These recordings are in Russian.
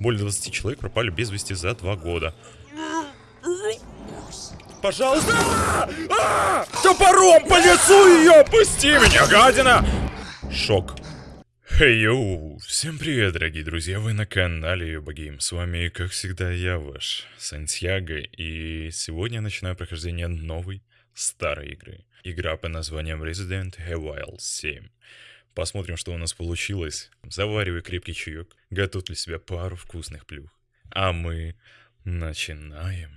Более 20 человек пропали без вести за два года. Пожалуйста! А! Топором по лицу ее! Пусти меня, гадина! Шок. Хей, йоу! Всем привет, дорогие друзья! Вы на канале Юбагейм. С вами, как всегда, я ваш Сантьяго. И сегодня я начинаю прохождение новой старой игры. Игра по названием Resident Evil 7. Посмотрим, что у нас получилось. Заваривай крепкий чаек, готовь для себя пару вкусных плюх. А мы начинаем.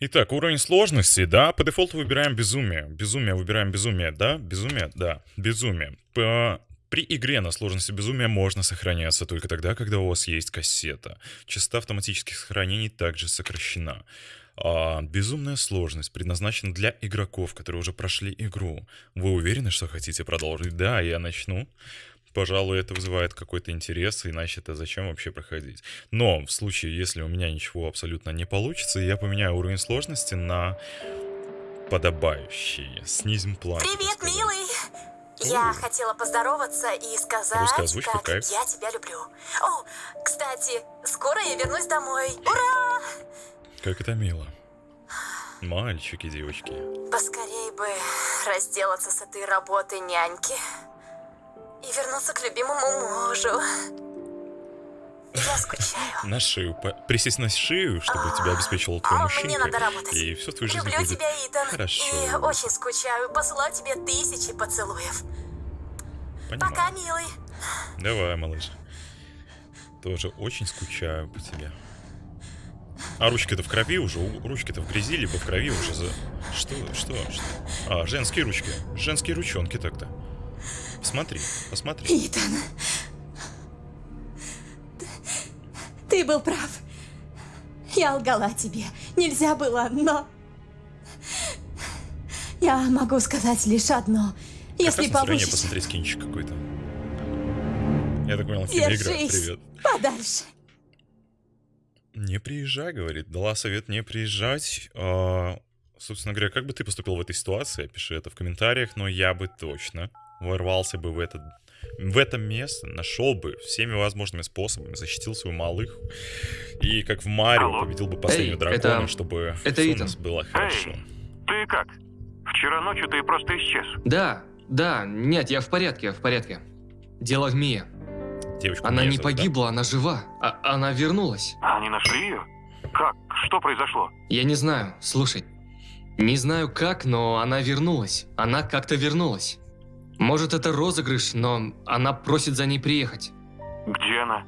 Итак, уровень сложности, да, по дефолту выбираем безумие. Безумие, выбираем безумие, да, безумие, да, безумие. По... При игре на сложности безумия можно сохраняться только тогда, когда у вас есть кассета. Частота автоматических сохранений также сокращена. А, безумная сложность предназначена для игроков, которые уже прошли игру. Вы уверены, что хотите продолжить? Да, я начну. Пожалуй, это вызывает какой-то интерес, иначе это зачем вообще проходить. Но в случае, если у меня ничего абсолютно не получится, я поменяю уровень сложности на подобающий. Снизим план. Привет, милый! Я хотела поздороваться и сказать, как я тебя люблю. О, кстати, скоро я вернусь домой. Ура! Как это мило. Мальчики, девочки. Поскорей бы разделаться с этой работой няньки и вернуться к любимому мужу. Я скучаю. На шею. Присесть на шею, чтобы тебя обеспечивал твой А, мужчина. мне надо работать. И все в твоей жизни Люблю будет тебя, Итан. хорошо. И очень скучаю. Посылаю тебе тысячи поцелуев. Понимаю. Пока, милый. Давай, малыш. Тоже очень скучаю по тебе. А ручки-то в крови уже, ручки-то в грязи, либо в крови уже за... Что, что, что? А, женские ручки. Женские ручонки так-то. Посмотри, посмотри. Итан, ты был прав. Я лгала тебе. Нельзя было, но... Я могу сказать лишь одно. Если настроение получится, посмотреть кинчик какой-то. Я так понял, киноигра. Привет. подальше. Не приезжай, говорит. Дала совет не приезжать. А, собственно говоря, как бы ты поступил в этой ситуации? Пиши это в комментариях, но я бы точно ворвался бы в этот в это место, нашел бы всеми возможными способами, защитил свою малых и, как в Марио, победил бы последнего Эй, дракона, это- чтобы это все у Итан. нас было хорошо. Ты как? Вчера ночью ты просто исчез. Да, да, нет, я в порядке, я в порядке. Дело в Мие. Девочка Она не зовут, да? погибла, она жива. А- она вернулась. Они нашли ее? Как? Что произошло? Я не знаю, слушай. Не знаю как, но она вернулась. Она как-то вернулась. Может, это розыгрыш, но она просит за ней приехать. Где она?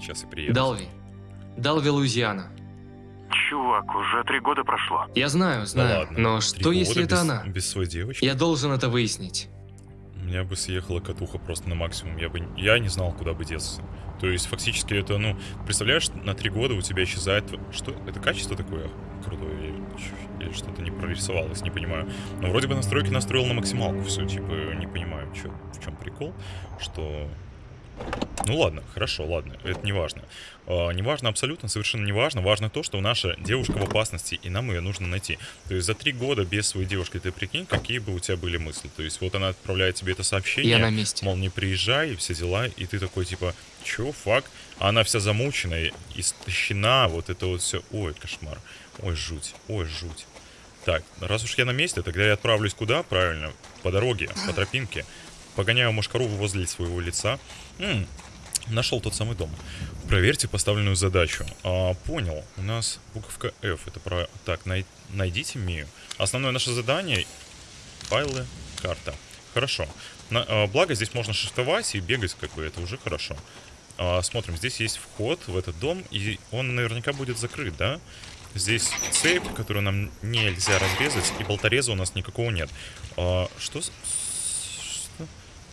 Сейчас и приеду. Далви. Далви, Луизиана. Чувак, уже три года прошло. Я знаю, Да знаю, ладно. но что если года это без- она? Без своей девочки? Я должен это выяснить. Меня бы съехала катуха просто на максимум. Я бы я не знал, куда бы деться. То есть, фактически, это, ну, представляешь, на три года у тебя исчезает... Что? Это качество такое крутое? Или что-то не прорисовалось, не понимаю. Но вроде бы настройки настроил на максималку все. Типа, не понимаю, чё, в чем прикол, что... Ну ладно, хорошо, ладно, это не важно. А, не важно абсолютно, совершенно не важно. Важно то, что наша девушка в опасности, и нам ее нужно найти. То есть за три года без своей девушки, ты прикинь, какие бы у тебя были мысли. То есть вот она отправляет тебе это сообщение, Я на месте. мол, не приезжай, все дела, и ты такой, типа, чё, фак? А она вся замученная, истощена, вот это вот все. Ой, кошмар. Ой, жуть, ой, жуть. Так, раз уж я на месте, тогда я отправлюсь куда? Правильно, по дороге, по тропинке. Погоняю мушкару возле своего лица. М, нашел тот самый дом. Проверьте поставленную задачу. А, понял. У нас буковка F. Это про... Так, най- найдите Мию. Основное наше задание... Файлы, карта. Хорошо. На- а, благо здесь можно шифтовать и бегать, как бы, это уже хорошо. А, смотрим, здесь есть вход в этот дом, и он наверняка будет закрыт, да? Здесь цепь, которую нам нельзя разрезать, и болтореза у нас никакого нет. А, что?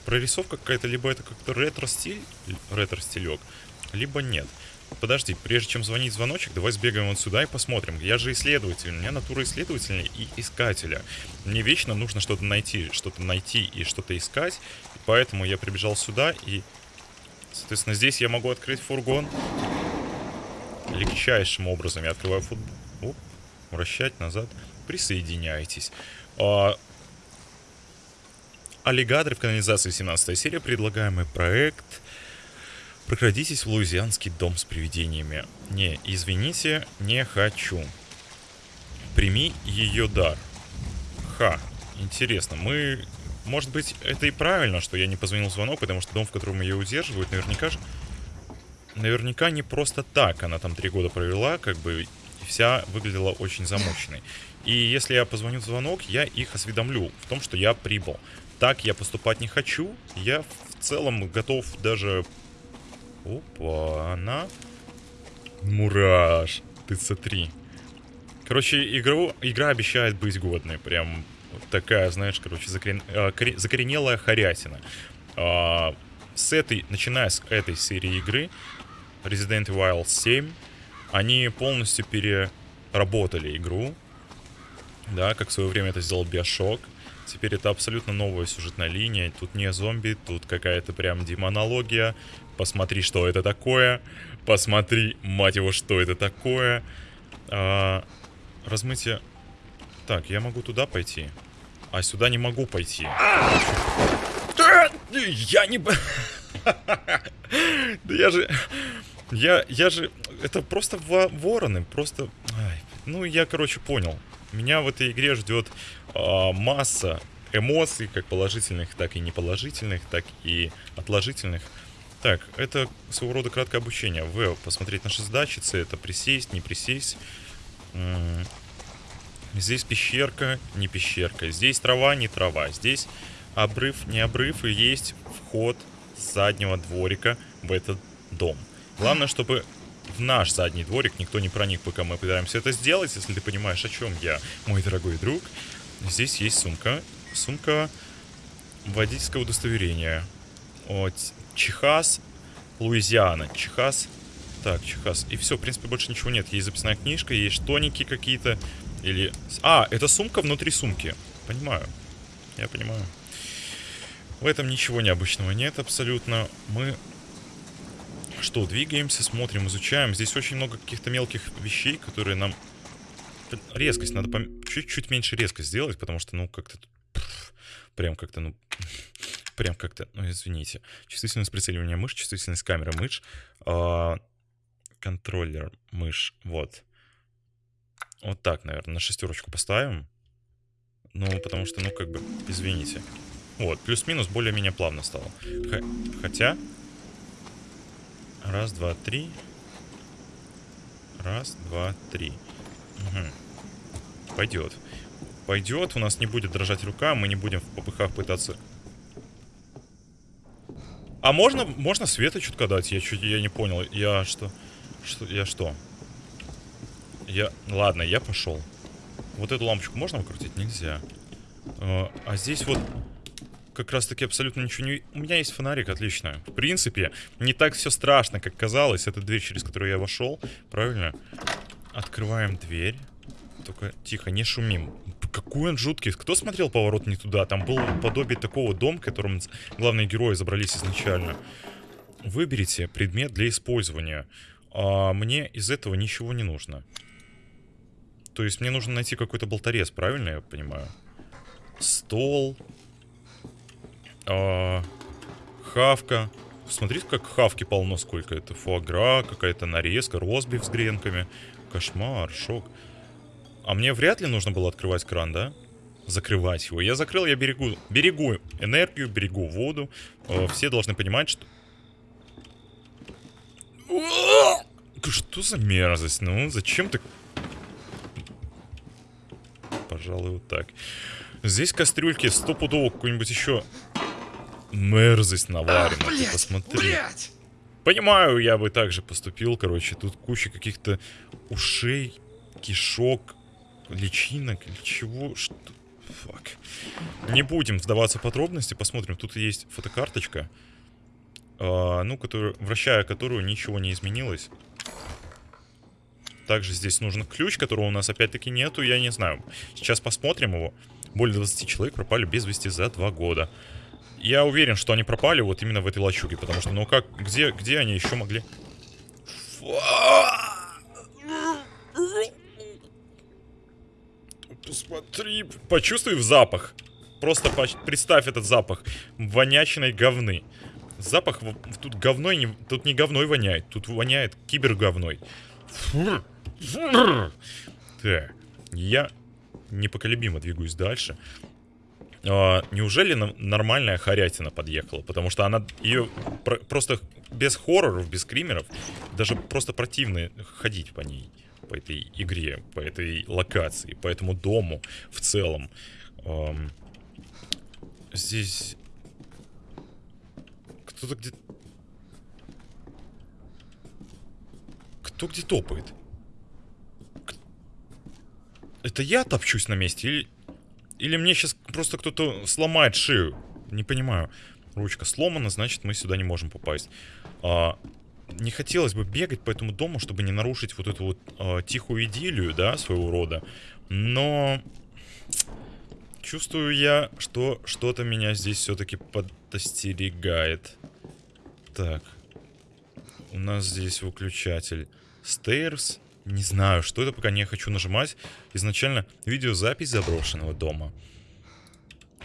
Прорисовка какая-то, либо это как-то ретро-стиль, ретро-стилек, либо нет. Подожди, прежде чем звонить звоночек, давай сбегаем вот сюда и посмотрим. Я же исследователь, у меня натура исследователя и искателя. Мне вечно нужно что-то найти, что-то найти и что-то искать. Поэтому я прибежал сюда и, соответственно, здесь я могу открыть фургон. Легчайшим образом я открываю фургон. Оп, вращать назад. Присоединяйтесь. А, «Аллигаторы в канализации» 17 серия, предлагаемый проект «Прокрадитесь в луизианский дом с привидениями». Не, извините, не хочу. Прими ее дар. Ха, интересно, мы... Может быть, это и правильно, что я не позвонил в звонок, потому что дом, в котором ее удерживают, наверняка же... Наверняка не просто так. Она там три года провела, как бы, вся выглядела очень замученной. И если я позвоню в звонок, я их осведомлю в том, что я прибыл. Так я поступать не хочу. Я в целом готов даже... Опа, она... Мураш, ТЦ-3. Короче, игру, игра обещает быть годной. Прям такая, знаешь, короче, закорен, э, коре- закоренелая хорятина. А, с этой, начиная с этой серии игры, Resident Evil 7, они полностью переработали игру. Да, как в свое время это сделал Bioshock. Теперь это абсолютно новая сюжетная линия. Тут не зомби, тут какая-то прям демонология. Посмотри, что это такое. Посмотри, мать его, что это такое. А, размытие... Так, я могу туда пойти. А сюда не могу пойти. Я не... Да я же... Я, я же... Это просто во- вороны, просто... Ну, я, короче, понял. Меня в этой игре ждет а, масса эмоций, как положительных, так и неположительных, так и отложительных. Так, это своего рода краткое обучение. В, посмотреть наши сдачи, С, это присесть, не присесть. Здесь пещерка, не пещерка. Здесь трава, не трава. Здесь обрыв, не обрыв. И есть вход с заднего дворика в этот дом. Главное, чтобы в наш задний дворик никто не проник, пока мы пытаемся это сделать. Если ты понимаешь, о чем я, мой дорогой друг. Здесь есть сумка. Сумка водительского удостоверения. Вот. Чихас, Луизиана. Чихас. Так, Чихас. И все, в принципе, больше ничего нет. Есть записная книжка, есть тоники какие-то. Или... А, это сумка внутри сумки. Понимаю. Я понимаю. В этом ничего необычного нет абсолютно. Мы что, двигаемся, смотрим, изучаем. Здесь очень много каких-то мелких вещей, которые нам... Резкость, надо пом- чуть-чуть меньше резкость сделать, потому что, ну, как-то... Прям как-то, ну... Прям как-то, ну, извините. Чувствительность прицеливания мышь, чувствительность камеры мышь, а, контроллер мышь, вот. Вот так, наверное, на шестерочку поставим. Ну, потому что, ну, как бы, извините. Вот, плюс-минус более-менее плавно стало. Х- хотя... Раз, два, три. Раз, два, три. Угу. Пойдет. Пойдет, у нас не будет дрожать рука, мы не будем в попыхах пытаться... А можно, можно света чутка дать? Я чуть, я не понял. Я что? Что, я что? Я, ладно, я пошел. Вот эту лампочку можно выкрутить? Нельзя. А, а здесь вот как раз таки абсолютно ничего не... У меня есть фонарик, отлично. В принципе, не так все страшно, как казалось. Это дверь, через которую я вошел. Правильно? Открываем дверь. Только тихо, не шумим. Какой он жуткий. Кто смотрел «Поворот не туда»? Там был подобие такого дома, в котором главные герои забрались изначально. Выберите предмет для использования. А мне из этого ничего не нужно. То есть мне нужно найти какой-то болторез, правильно я понимаю? Стол. А, хавка. Смотрите, как хавки полно сколько. Это фуагра, какая-то нарезка, розбив с гренками. Кошмар, шок. А мне вряд ли нужно было открывать кран, да? Закрывать его. Я закрыл, я берегу, берегу энергию, берегу воду. Э, Все должны понимать, что... Что за мерзость? Ну, зачем ты... Пожалуй, вот так. Здесь кастрюльки стопудово какой-нибудь еще мерзость наварена. Ты блядь, посмотри. блядь! Понимаю, я бы также поступил, короче. Тут куча каких-то ушей, кишок, личинок или чего. Что? Фак. Не будем вдаваться в подробности, посмотрим. Тут есть фотокарточка, а, ну, которую, вращая которую ничего не изменилось. Также здесь нужен ключ, которого у нас опять-таки нету, я не знаю. Сейчас посмотрим его. Более 20 человек пропали без вести за два года. Я уверен, что они пропали вот именно в этой лачуге, потому что, ну как, где, где они еще могли... Посмотри, почувствуй запах. просто поч- представь этот запах вонячной говны. Запах тут говной, не, тут не говной воняет, тут воняет киберговной. Фу. Фу. Так, я непоколебимо двигаюсь дальше. А, неужели нормальная хорятина подъехала? Потому что она ее просто без хорроров, без скримеров, даже просто противно ходить по ней, по этой игре, по этой локации, по этому дому в целом. Ам, здесь кто-то где... Кто где топает? Это я топчусь на месте или... Или мне сейчас просто кто-то сломает шею? Не понимаю. Ручка сломана, значит мы сюда не можем попасть. А, не хотелось бы бегать по этому дому, чтобы не нарушить вот эту вот а, тихую идиллию, да, своего рода. Но... Чувствую я, что что-то меня здесь все-таки подостерегает. Так. У нас здесь выключатель. Stairs. Не знаю, что это, пока не хочу нажимать. Изначально видеозапись заброшенного дома.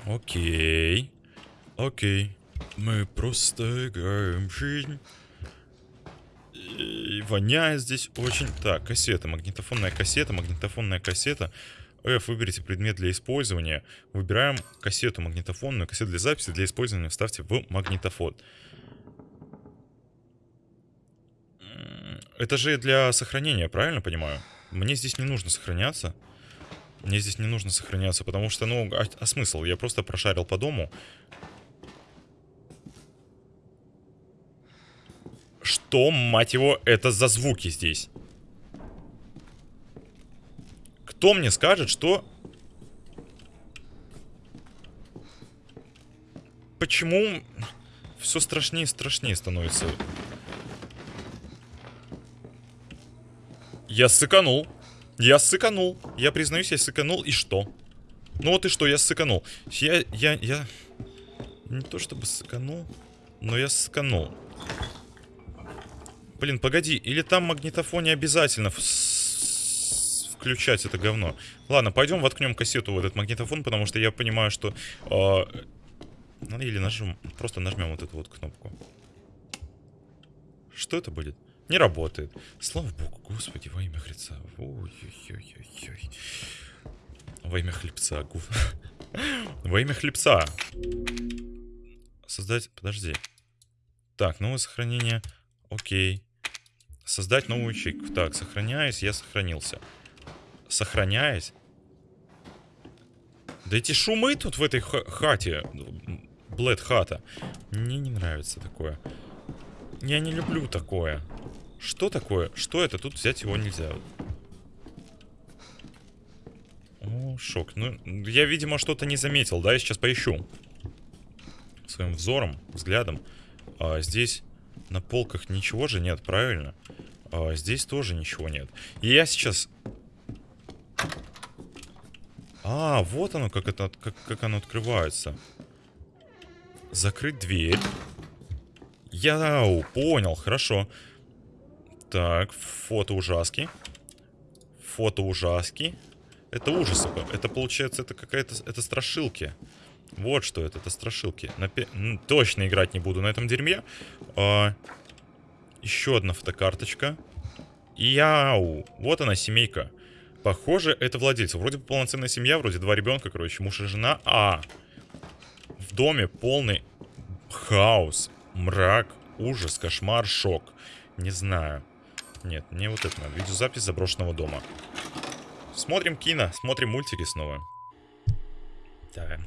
Окей. Окей. Мы просто играем жизнь. И воняет здесь очень... Так, кассета, магнитофонная кассета, магнитофонная кассета. F, выберите предмет для использования. Выбираем кассету магнитофонную, кассету для записи, для использования вставьте в магнитофон. М, Это же для сохранения, правильно понимаю? Мне здесь не нужно сохраняться. Мне здесь не нужно сохраняться, потому что, ну, а, а смысл? Я просто прошарил по дому. Что, мать его, это за звуки здесь? Кто мне скажет, что... Почему все страшнее и страшнее становится? Я сыканул. Я сыканул. Я признаюсь, я сыканул. И что? Ну вот и что, я сыканул. Я, я, я... Не то чтобы сыканул, но я сыканул. Блин, погоди, или там магнитофон не обязательно включать это говно. Ладно, пойдем воткнем кассету в этот магнитофон, потому что я понимаю, что... э, ну, или нажмем, просто нажмем вот эту вот кнопку. Что это будет? Не работает. Слава богу, господи, во имя Христа. Ой-ой-ой-ой. Во имя хлебца. Во имя хлебца. Создать... Подожди. Так, новое сохранение. Окей. Создать новую ячейку. Так, сохраняюсь, я сохранился. Сохраняюсь? Да эти шумы тут в этой ха- хате. Блэд хата. Мне не нравится такое. Я не люблю такое. Что такое? Что это? Тут взять его нельзя. О, шок. Ну, я, видимо, что-то не заметил, да? Я сейчас поищу. Своим взором, взглядом. А, здесь на полках ничего же нет, правильно? А, здесь тоже ничего нет. И я сейчас... А, вот оно, как, это, как, как оно открывается. Закрыть дверь. Яу, понял, хорошо. Так, фото ужаски. Фото ужаски. Это ужасы. Это получается, это какая-то... Это страшилки. Вот что это, это страшилки. На пе- м, Точно играть не буду на этом дерьме. А, еще одна фотокарточка. Яу, вот она, семейка. Похоже, это владельцы. Вроде бы полноценная семья, вроде два ребенка, короче, муж и жена. А, в доме полный хаос, мрак, ужас, кошмар, шок. Не знаю. Нет, мне вот это надо. Видеозапись заброшенного дома. Смотрим кино, смотрим мультики снова. Так.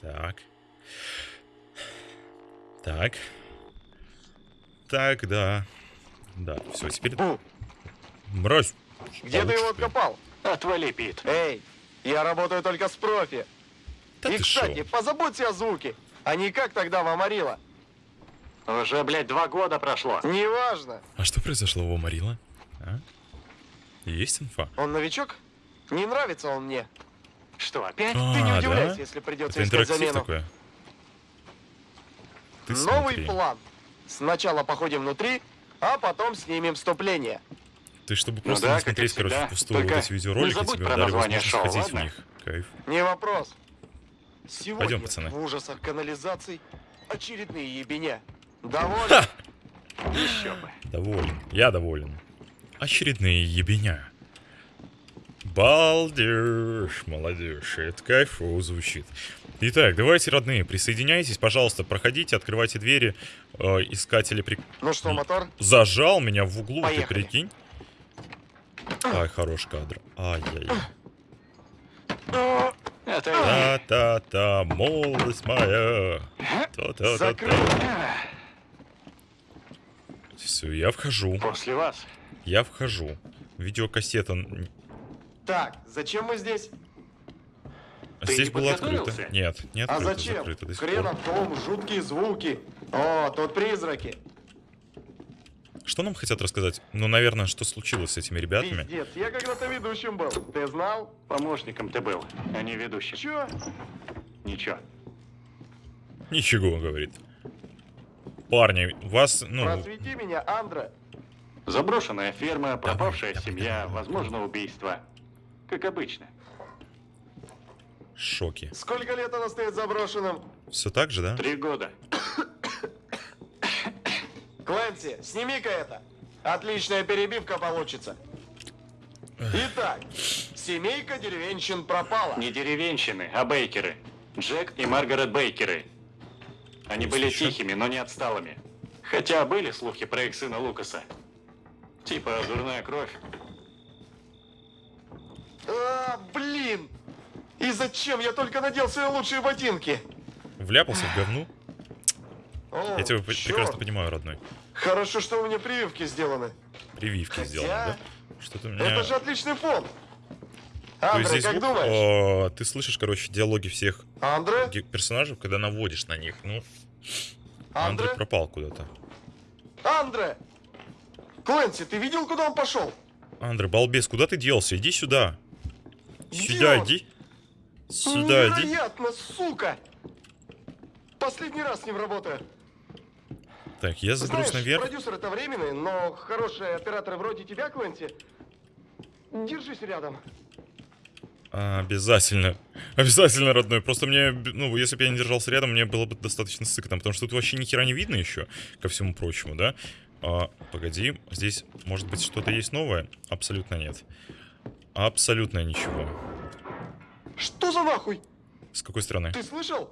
Так. Так. Так, да. Да, все, теперь... Мразь. Где ты получше его ты. откопал? Отвали, Пит. Эй, я работаю только с профи. Да И, кстати, шо? позаботься о звуке. А не как тогда в Амарило. Уже, блядь, два года прошло. Неважно. А что произошло у Марила? А? Есть инфа? Он новичок? Не нравится он мне. Что, опять? Ты не А, удивляйся, да? если придется Это искать интерактив замену. такое? Ты Новый смотри. план. Сначала походим внутри, а потом снимем вступление. Ты чтобы Ну просто да, не смотреть, короче, всегда. впустую вот Только эти видеоролики, тебе дали возможность шоу, ходить в ладно? них. Кайф. Не вопрос. Сегодня Пойдем, пацаны. в ужасах канализаций очередные ебеня. Доволен? Еще бы. Доволен. Я доволен. Очередные ебеня. Балдеж, молодежь. Это кайфово звучит. Итак, давайте, родные, присоединяйтесь, пожалуйста, проходите, открывайте двери. Э, искатели при... Ну что, мотор? Зажал меня в углу, ты Поехали. прикинь. Ай, хорош кадр. Ай-яй. Та-та-та, молодость моя. Та-та-та-та. Все, я вхожу. После вас. Я вхожу. Видеокассета. Так, зачем мы здесь? Ты Здесь было открыто. Нет, не А зачем? закрыто. Хренов дом, жуткие звуки. О, тут призраки. Что нам хотят рассказать? Ну, наверное, что случилось с этими ребятами? Пиздец, я когда-то ведущим был. Ты знал? Помощником ты был, а не ведущим. Чё? Ничего. Ничего, говорит. Парни, вас, ну, Просвети меня, Андре. Заброшенная ферма, пропавшая давай, семья, давай. возможно, убийство. Как обычно. шоки. Сколько лет она стоит заброшенным? Все так же, да? Три года. Клэнси, сними-ка это. Отличная перебивка получится. Итак, семейка деревенщин пропала. Не деревенщины, а бейкеры. Джек и Маргарет Бейкеры. Они были тихими, но не отсталыми. Хотя были слухи про их сына Лукаса. Типа дурная кровь. А, блин! И зачем я только надел свои лучшие ботинки? Вляпался в говну? О, Я тебя чёрт. прекрасно понимаю, родной. Хорошо, что у меня прививки сделаны. Прививки Хотя- сделаны, да? Что-то меня... Это же отличный фон. Андре, здесь как думаешь? о, ты слышишь, короче, диалоги всех Андре? персонажей, когда наводишь на них. Ну, Андрей Андре? пропал куда-то. Андре! Клэнси, ты видел, куда он пошел? Андрей, балбес, куда ты делся? Иди сюда. Сюда иди. Сюда иди. Невероятно, сука! Последний раз с ним работаю. Так, я заберусь Знаешь, наверх. продюсер это временный, но хорошие операторы вроде тебя, Клэнси, держись рядом. А, обязательно. Обязательно, родной. Просто мне, ну, если бы я не держался рядом, мне было бы достаточно сыкно. Потому что тут вообще ни хера не видно еще, ко всему прочему, да? А, погоди, здесь, может быть, что-то есть новое? Абсолютно нет. Абсолютно ничего. Что за нахуй? С какой стороны? Ты слышал?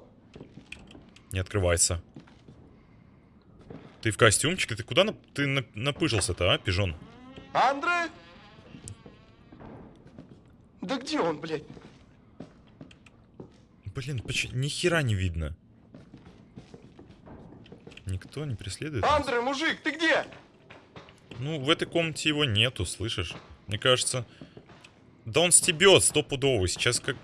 Не открывается. Ты в костюмчике? Ты куда на- ты на- напыжился-то, а, пижон? Андре? Да где он, блядь? Блин, почему ни хера не видно? Никто не преследует? нас? Андре, мужик, ты где? Ну, в этой комнате его нету, слышишь? Мне кажется... Да он стебет стопудово. Сейчас как...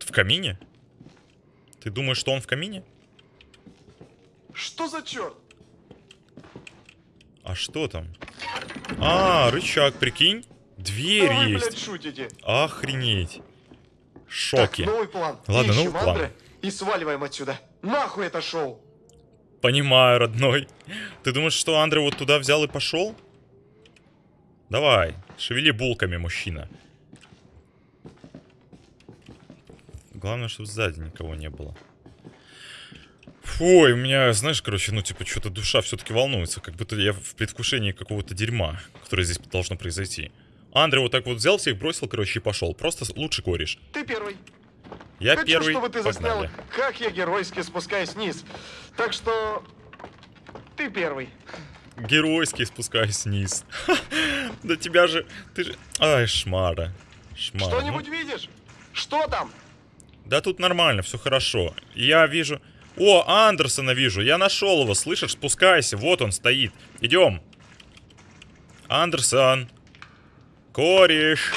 В камине? Ты думаешь, что он в камине? Что за черт? А что там? А, рычаг, прикинь? Дверь вы, есть. блядь, шутите. Охренеть. Так, Шоки. новый план. Ладно, Ищем новый план. Андре и сваливаем отсюда. Нахуй это шоу. Понимаю, родной. Ты думаешь, что Андре вот туда взял и пошел? Давай, шевели булками, мужчина. Главное, чтобы сзади никого не было. Фу, и у меня, знаешь, короче, ну, типа, что-то душа все-таки волнуется, как будто я в предвкушении какого-то дерьма, которое здесь должно произойти. Андре вот так вот взял всех, бросил, короче, и пошел. Просто лучше кореш. Ты первый. Я Хочу, первый, чтобы ты заснял, погнали. как я геройски спускаюсь вниз. Так что... Ты первый. Геройски спускаюсь вниз. Да тебя же... Ты же... Ай, шмара. Шмара. ну. Что-нибудь видишь? Что там? Да тут нормально, все хорошо. Я вижу... О, Андерсона вижу. Я нашел его, слышишь? Спускайся, вот он стоит. Идем. Андерсон. Кореш.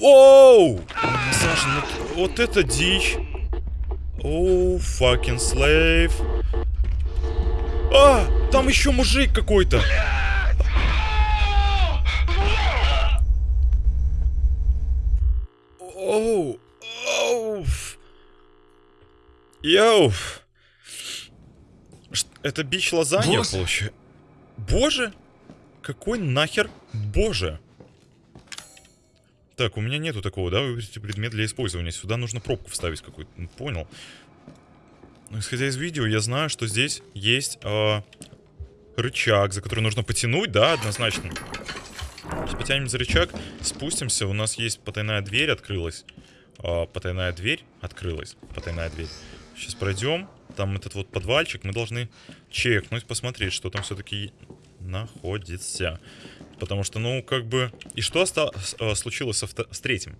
Оу! Саша, ну вот это дичь. Оу, fucking slave. А, там еще мужик какой-то. Йоу. Это бич лазанья, получается. Боже! Какой нахер боже? Так, у меня нету такого, да? Выберите предмет для использования. Сюда нужно пробку вставить какую-то. Ну, Понял. Но исходя из видео, я знаю, что здесь есть а, рычаг, за который нужно потянуть, да, однозначно. Сейчас потянем за рычаг, спустимся. У нас есть потайная дверь, открылась. А, потайная дверь открылась. Потайная дверь. Сейчас пройдем. Там этот вот подвальчик. Мы должны чекнуть, посмотреть, что там все-таки находится. Потому что, ну, как бы... И что оста- с- э, случилось со с третьим?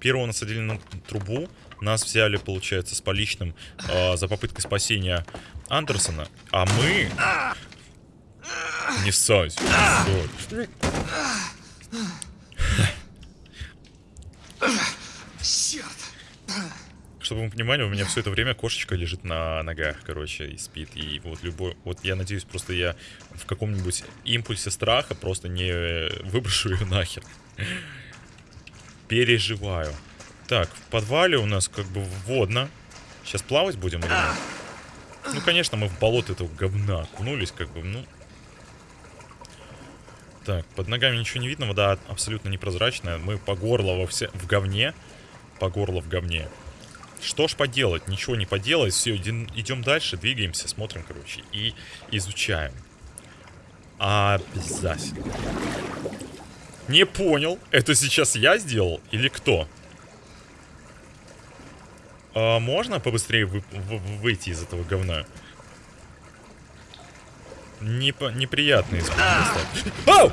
Первого насадили на трубу. Нас взяли, получается, с поличным э, за попыткой спасения Андерсона. А мы... Не ссать. Черт! Чтобы вы понимали, у меня все это время кошечка лежит на ногах, короче, и спит. И вот любой... Вот я надеюсь, просто я в каком-нибудь импульсе страха просто не выброшу ее нахер. Переживаю. Так, в подвале у нас как бы водно. Сейчас плавать будем или нет? Ну, конечно, мы в болото этого говна окунулись, как бы, ну... Так, под ногами ничего не видно, вода абсолютно непрозрачная. Мы по горло во все... в говне. По горло в говне. Что ж поделать? Ничего не поделать. Все, идем, дальше, двигаемся, смотрим, короче, и изучаем. Обязательно. Не понял, это сейчас я сделал или кто? А можно побыстрее вы- в- выйти из этого говна? Непо- неприятный звук. Ау!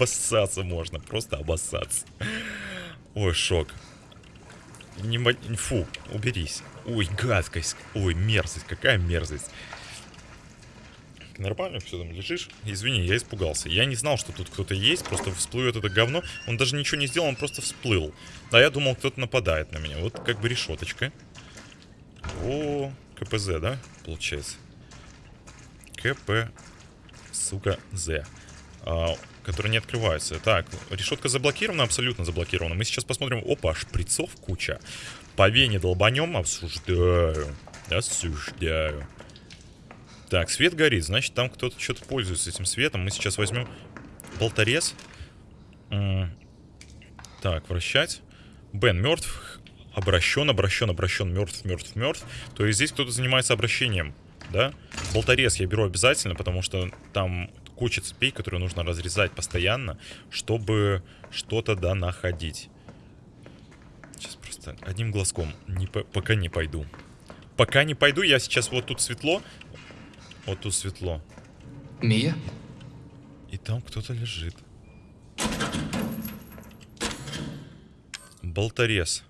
Обоссаться можно, просто обоссаться. Ой, шок. Не, фу, уберись. Ой, гадкость. Ой, мерзость, какая мерзость. Нормально все там лежишь? Извини, я испугался. Я не знал, что тут кто-то есть, просто всплывет это говно. Он даже ничего не сделал, он просто всплыл. А я думал, кто-то нападает на меня. Вот как бы решеточка. О, КПЗ, да, получается? КП, сука, З. А, которые не открываются. Так, решетка заблокирована, абсолютно заблокирована. Мы сейчас посмотрим. Опа, шприцов куча. По вене долбанем, обсуждаю. Осуждаю. Так, свет горит, значит там кто-то что-то пользуется этим светом. Мы сейчас возьмем болторез. Так, вращать. Бен мертв, обращен, обращен, обращен, мертв, мертв, мертв. То есть здесь кто-то занимается обращением, да? Болторез я беру обязательно, потому что там куча цепей, которые нужно разрезать постоянно, чтобы что-то да находить. Сейчас просто одним глазком, не по- пока не пойду. Пока не пойду, я сейчас вот тут светло, вот тут светло, Мия? и там кто-то лежит. Болторез.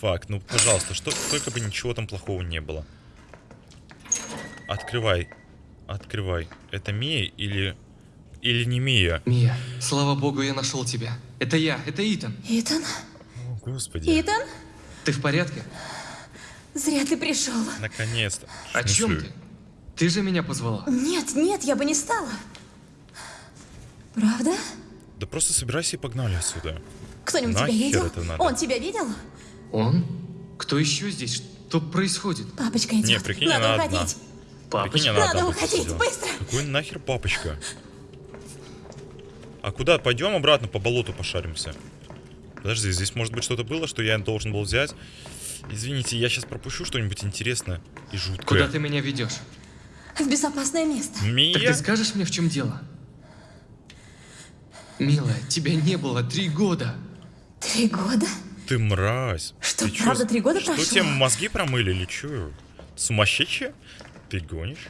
Фак, ну пожалуйста, что только бы ничего там плохого не было. Открывай. Открывай. Это Мия или... Или не Мия? Мия, слава богу, я нашел тебя. Это я, это Итан. Итан? О, господи. Итан? Ты в порядке? Зря ты пришел. Наконец-то. О чем ты? Ты же меня позвала. Нет, нет, я бы не стала. Правда? Да просто собирайся и погнали отсюда. Кто-нибудь тебя видел? это надо? Он тебя видел? Он? Кто еще здесь? Что происходит? Папочка идет. Не, прикинь, Надо она одна. уходить. Прикинь, Папочка? Надо одна уходить, сидела. быстро. Какой нахер папочка? А куда? Пойдем обратно по болоту пошаримся. Подожди, здесь может быть что-то было, что я должен был взять. Извините, я сейчас пропущу что-нибудь интересное и жуткое. Куда ты меня ведешь? В безопасное место. Мия? Так ты скажешь мне, в чем дело? Милая, тебя не было три года. Три года? Ты мразь. Что, Ты чё, правда, три года Что, прошло? тебе мозги промыли или чё? Сумасшедшие? Ты гонишь?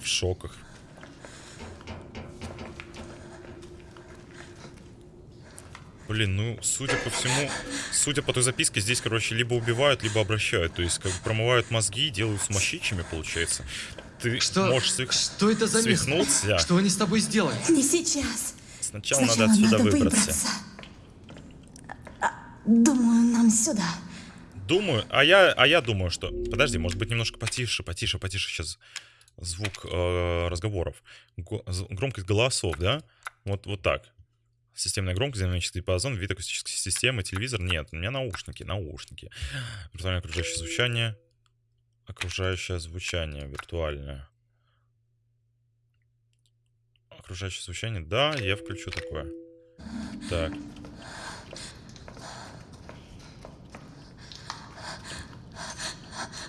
В шоках. Блин, ну, судя по всему, судя по той записке, здесь, короче, либо убивают, либо обращают. То есть, как бы промывают мозги и делают сумасшедшими, получается. Ты Что? можешь свих- Что это за свихнуться. Что они с тобой сделали? Не сейчас. Сначала, Сначала надо отсюда надо выбраться. А, Думаю, нам сюда. Думаю, а я, а я думаю, что... Подожди, может быть, немножко потише, потише, потише сейчас звук э, разговоров. Го- громкость голосов, да? Вот, вот так. Системная громкость, динамический диапазон, вид акустической системы, телевизор. Нет, у меня наушники, наушники. Виртуальное окружающее звучание. Окружающее звучание виртуальное. Окружающее звучание. Да, я включу такое. Так.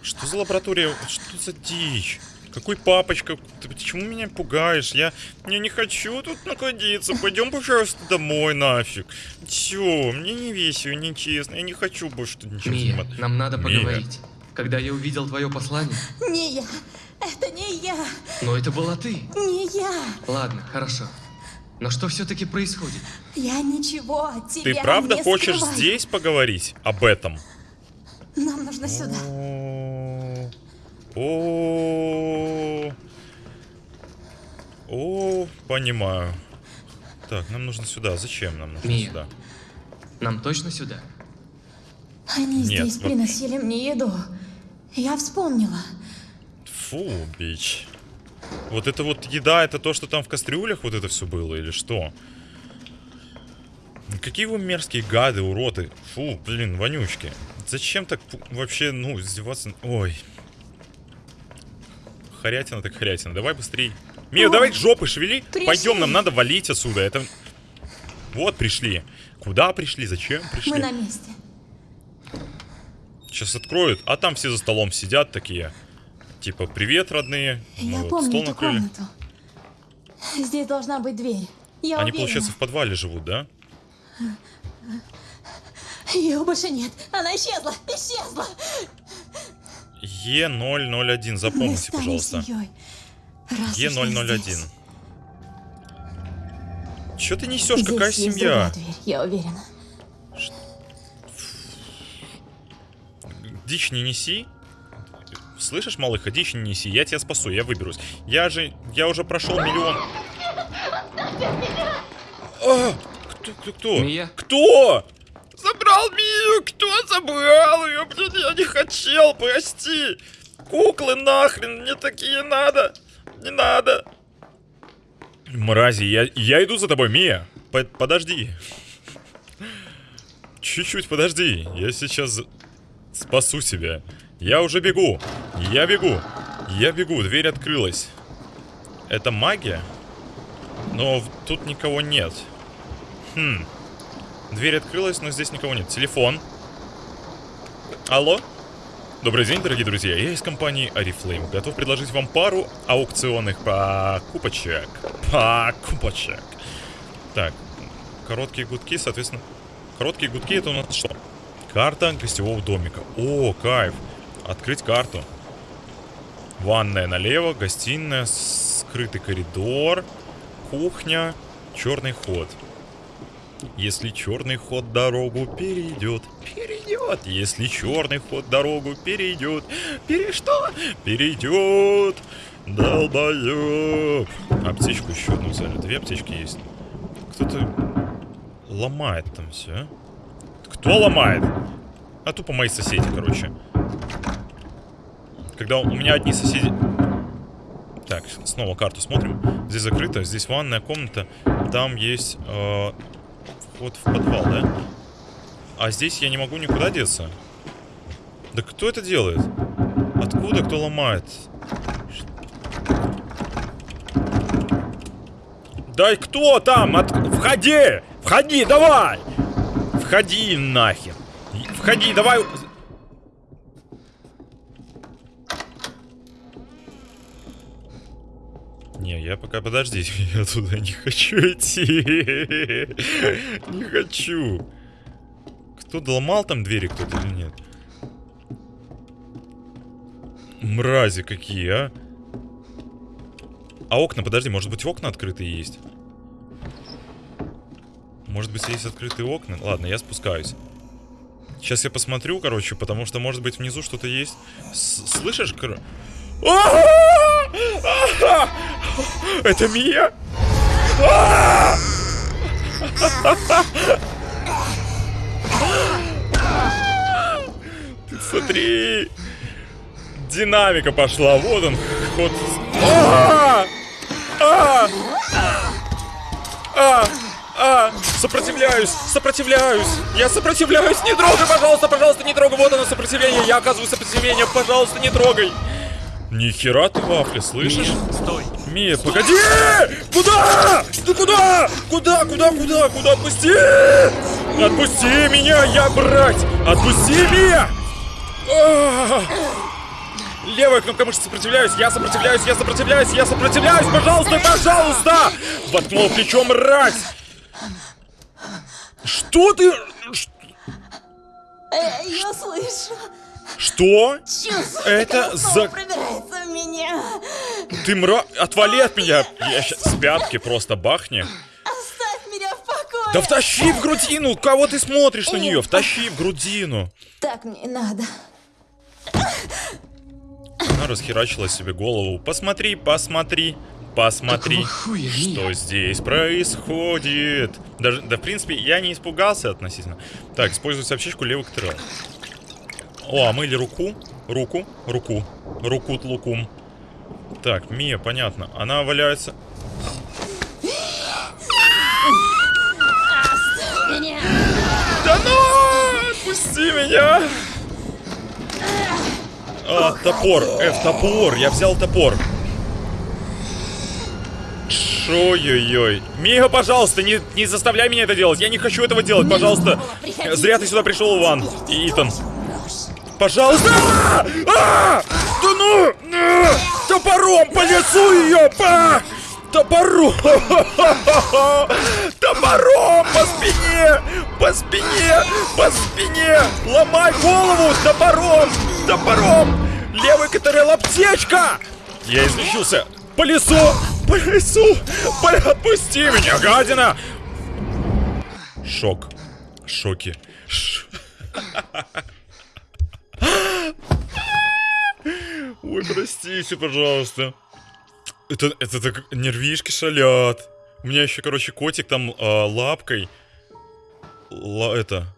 Что за лаборатория? Что за дичь? Какой папочка? Ты почему меня пугаешь? Я, я не хочу тут находиться. Пойдем, пожалуйста, домой нафиг. Чё? Мне не весело, не честно. Я не хочу больше тут ничего Мия, снимать. нам надо Мия. поговорить. Когда я увидел твое послание, Не я. Это не я. но это была ты. Не я. Ладно, хорошо. Но что все-таки происходит? Я ничего от тебя Ты правда не хочешь скрываю. здесь поговорить об этом? Нам нужно сюда. О, О, понимаю. Так, нам нужно сюда. Зачем нам нужно Мия. сюда? Нам точно сюда? Они Нет, здесь вот- приносили мне еду. Я вспомнила. Фу, бич. Вот это вот еда, это то, что там в кастрюлях вот это все было, или что? Какие вы мерзкие гады, уроды. Фу, блин, вонючки. Зачем так вообще, ну, издеваться? Ой. Хорятина так хорятина. Давай быстрей. Мия, О, давай жопы шевели. пришли. Пойдем, нам надо валить отсюда. Это... Вот пришли. Куда пришли? Зачем пришли? Мы на месте. Сейчас откроют, а там все за столом сидят такие. Типа, привет, родные. Мы Я вот помню стол эту накрыли. комнату. Здесь должна быть дверь. Я Они, уверена. получается, в подвале живут, да? Ее больше нет. Она исчезла. Исчезла. Е001, Мы запомните, пожалуйста. семьей. Раз уж я Е001. здесь. Че ты несешь? Здесь Какая есть семья? дверь, я уверена. Дичь не неси. Слышишь, малыха, дичь не неси. Я тебя спасу, я выберусь. Я же, я уже прошел миллион. А, кто, кто, кто? Мия? Кто? Забрал Мию! Кто забрал ее? Блин, я не хотел, прости. Куклы нахрен, мне такие надо. Не надо. Мрази, я, я иду за тобой, Мия. По- подожди. Чуть-чуть подожди. Я сейчас спасу тебя. Я уже бегу. Я бегу. Я бегу. Дверь открылась. Это магия? Но тут никого нет. Хм. Дверь открылась, но здесь никого нет. Телефон. Алло? Добрый день, дорогие друзья. Я из компании Oriflame. Готов предложить вам пару аукционных покупочек. Покупочек. Так, короткие гудки, соответственно... Короткие гудки это у нас что? Карта гостевого домика. О, кайф. Открыть карту. Ванная налево, гостиная, скрытый коридор, кухня, черный ход. Если черный ход дорогу перейдет, перейдет. Если черный ход дорогу перейдет, пере что? Перейдет. Долбоеб. Аптечку еще одну взяли. Две аптечки есть. Кто-то ломает там все. Кто ломает? А тупо мои соседи, короче. Когда у меня одни соседи... Так, снова карту смотрим. Здесь закрыто, здесь ванная комната. Там есть э, вход в подвал, да? А здесь я не могу никуда деться. Да кто это делает? Откуда кто ломает? Да кто там? От... Входи! Входи, давай! Входи нахер! Входи, давай! Не, я пока подожди, я туда не хочу идти. Не хочу. Кто доломал там двери кто-то или нет? Мрази какие, а? А окна, подожди, может быть окна открытые есть? Может быть есть открытые окна? Ладно, я спускаюсь. Сейчас я посмотрю, короче, потому что, может быть, внизу что-то есть. С- Слышишь? кор- А-а-а! Это Мия? А! Ты смотри! Динамика пошла, вот он, ход. А! А! А! А! Сопротивляюсь! Сопротивляюсь! Я сопротивляюсь! Не трогай, пожалуйста, пожалуйста, не трогай! Вот оно сопротивление! Я оказываю сопротивление! Пожалуйста, не трогай! Ни хера ты вафли, слышишь? Стой! Мия, погоди! Куда? Ты куда? Куда, куда, куда, куда? Отпусти! Отпусти меня, я брать! Отпусти, Мия! А! Левая кнопка мышцы сопротивляюсь, я сопротивляюсь, я сопротивляюсь, я сопротивляюсь, пожалуйста, пожалуйста! Воткнул плечо, мразь! Что ты? Э, Я слышу. Что? Чувствую, Это за- оскол пробирается в меня. Ты мра... Отвали от меня! Я щас с пятки просто бахни. Оставь меня в покое. Да втащи в грудину! Кого ты смотришь на нее? Втащи в грудину! Так мне надо. Она расхерачила себе голову. Посмотри, посмотри, посмотри, хуя, что здесь происходит. Даже, да, в принципе, я не испугался относительно. Так, используй сообщичку левый ктрел. О, а мы или руку? Руку, руку, руку лукум. Так, Мия, понятно. Она валяется. Да ну! Отпусти меня! А, топор. F, топор. Я взял топор. Ой-ой-ой. Мига, пожалуйста, не, не заставляй меня это делать. Я не хочу этого делать, пожалуйста. Зря ты сюда пришел, Иван. И Итан. Пожалуйста! А! А! Да ну! А! Топором по лицу ее! Па! Топором! Топором по спине! По спине! По спине! Ломай голову! Топором! Топором! Левый КТРЛ аптечка! Я излечился! По лесу! По лесу! Отпусти меня, гадина! Шок. Шоки. Ш- Ой, простите, пожалуйста. Это, это так нервишки шалят. У меня еще, короче, котик там а, лапкой. Ла, это.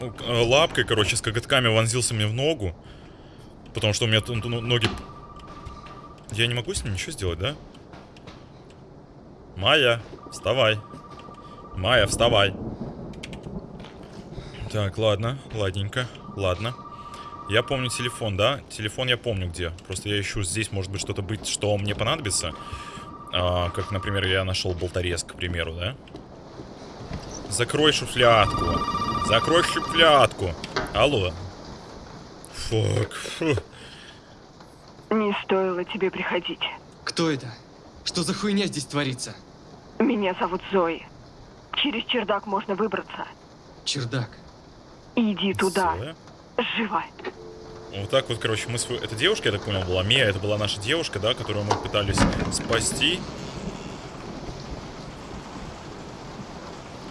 А, Лапкой, короче, с коготками вонзился мне в ногу. Потому что у меня ноги... Я не могу с ним ничего сделать, да? Майя, вставай. Майя, вставай. Так, ладно, ладненько, ладно. Я помню телефон, да? Телефон я помню где. Просто я ищу здесь, может быть, что-то быть, что мне понадобится. А, как, например, я нашел болторез, к примеру, да? Закрой шуфлядку. Закрой шуфлядку. Алло. Фак. фу. Не стоило тебе приходить. Кто это? Что за хуйня здесь творится? Меня зовут Зои. Через чердак можно выбраться. Чердак. Иди туда. Зоя? Живо. Вот так вот, короче, мы свою... Это девушка, я так понял, была? Мия, это была наша девушка, да, которую мы пытались спасти.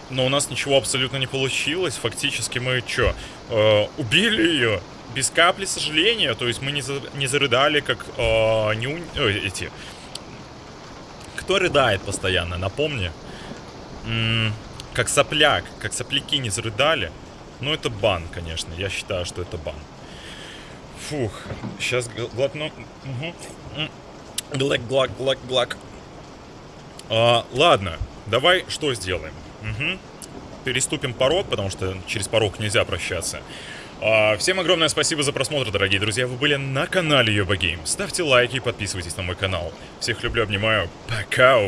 Но у нас ничего абсолютно не получилось. Фактически мы что, убили ее без капли сожаления. То есть мы не, за- не зарыдали, как э, не у- ой, эти... Кто рыдает постоянно, напомни. М, как сопляк, как сопляки не зарыдали. Ну, это бан, конечно. Я считаю, что это бан. Фух, сейчас глотну. Угу. Глак, глак, глак, глак. А, ладно, давай что сделаем? Мгм. Переступим порог, потому что через порог нельзя прощаться. А, всем огромное спасибо за просмотр, дорогие друзья. Вы были на канале Йоба Гейм. Ставьте лайки и подписывайтесь на мой канал. Всех люблю, обнимаю. Пока!